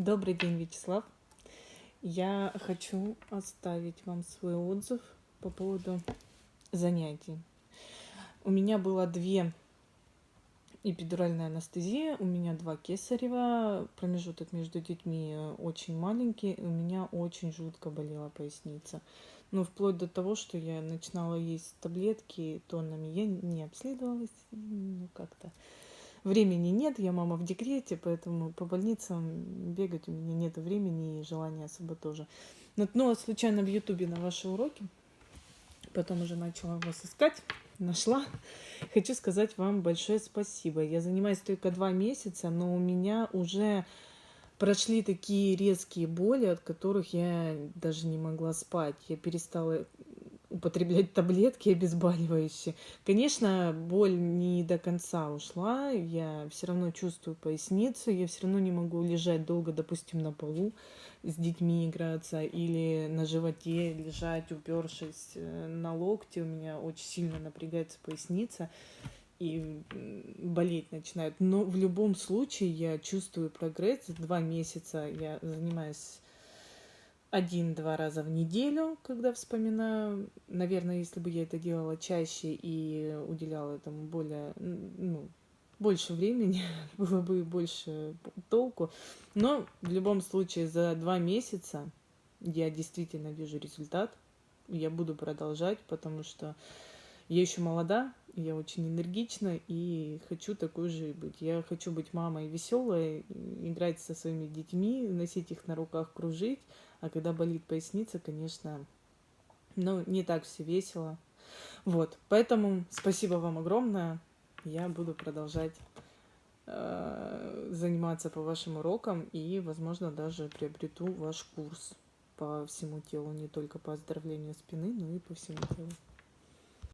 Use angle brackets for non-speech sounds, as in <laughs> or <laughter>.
Добрый день, Вячеслав. Я хочу оставить вам свой отзыв по поводу занятий. У меня было две эпидуральная анестезия, у меня два кесарева, промежуток между детьми очень маленький, у меня очень жутко болела поясница. Ну, вплоть до того, что я начинала есть таблетки тоннами, я не обследовалась, ну, как-то времени нет, я мама в декрете, поэтому по больницам бегать у меня нет времени и желания особо тоже. Наткнула случайно в Ютубе на ваши уроки, потом уже начала вас искать, нашла. Хочу сказать вам большое спасибо. Я занимаюсь только два месяца, но у меня уже прошли такие резкие боли, от которых я даже не могла спать. Я перестала употреблять таблетки обезболивающие. Конечно, боль не до конца ушла, я все равно чувствую поясницу, я все равно не могу лежать долго, допустим, на полу с детьми играться или на животе лежать, упершись э, на локте, у меня очень сильно напрягается поясница и болеть начинает. Но в любом случае я чувствую прогресс. Два месяца я занимаюсь один-два раза в неделю, когда вспоминаю. Наверное, если бы я это делала чаще и уделяла этому более, ну, больше времени, <laughs> было бы больше толку. Но в любом случае за два месяца я действительно вижу результат. Я буду продолжать, потому что я еще молода, я очень энергична и хочу такой же быть. Я хочу быть мамой веселой, играть со своими детьми, носить их на руках, кружить. А когда болит поясница, конечно, ну, не так все весело. Вот, поэтому спасибо вам огромное. Я буду продолжать э, заниматься по вашим урокам и, возможно, даже приобрету ваш курс по всему телу, не только по оздоровлению спины, но и по всему телу.